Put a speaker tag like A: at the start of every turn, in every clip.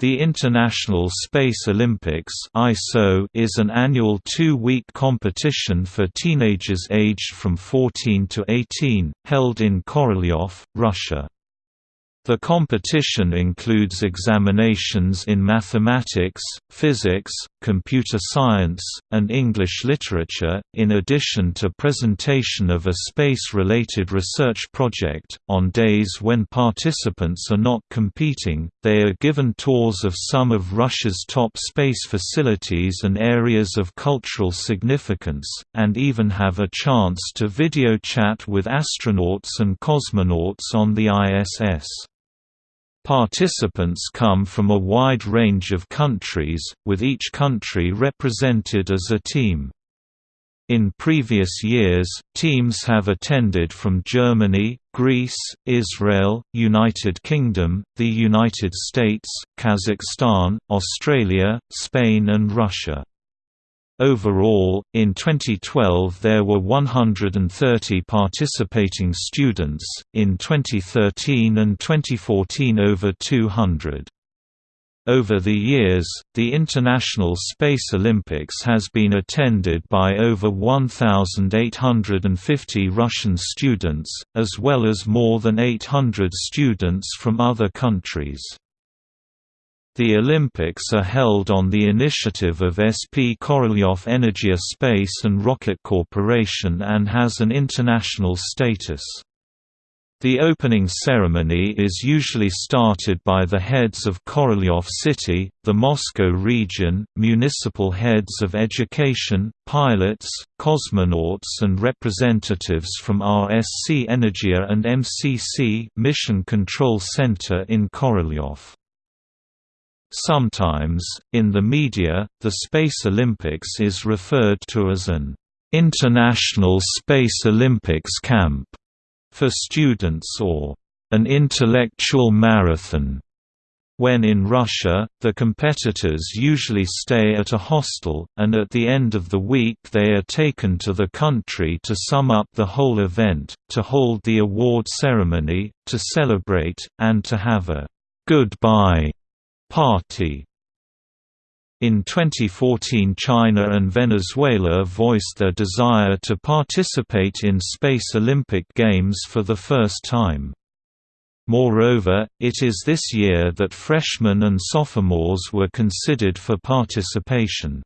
A: The International Space Olympics is an annual two-week competition for teenagers aged from 14 to 18, held in Korolyov, Russia. The competition includes examinations in mathematics, physics, computer science, and English literature, in addition to presentation of a space-related research project. On days when participants are not competing, they are given tours of some of Russia's top space facilities and areas of cultural significance, and even have a chance to video chat with astronauts and cosmonauts on the ISS. Participants come from a wide range of countries, with each country represented as a team. In previous years, teams have attended from Germany, Greece, Israel, United Kingdom, the United States, Kazakhstan, Australia, Spain and Russia. Overall, in 2012 there were 130 participating students, in 2013 and 2014 over 200. Over the years, the International Space Olympics has been attended by over 1,850 Russian students, as well as more than 800 students from other countries. The Olympics are held on the initiative of SP Korolyov Energia Space and Rocket Corporation and has an international status. The opening ceremony is usually started by the heads of Korolyov City, the Moscow region, municipal heads of education, pilots, cosmonauts and representatives from RSC Energia and MCC Mission Control Center in Korolyov. Sometimes, in the media, the Space Olympics is referred to as an International Space Olympics Camp for students or an intellectual marathon. When in Russia, the competitors usually stay at a hostel, and at the end of the week they are taken to the country to sum up the whole event, to hold the award ceremony, to celebrate, and to have a goodbye Party in 2014 China and Venezuela voiced their desire to participate in Space Olympic Games for the first time. Moreover, it is this year that freshmen and sophomores were considered for participation.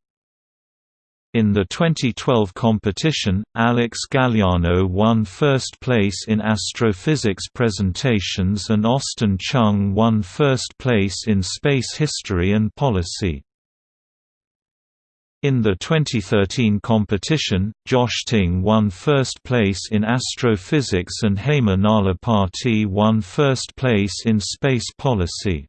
A: In the 2012 competition, Alex Galliano won first place in astrophysics presentations and Austin Chung won first place in space history and policy. In the 2013 competition, Josh Ting won first place in astrophysics and Hema Nalapati won first place in space policy.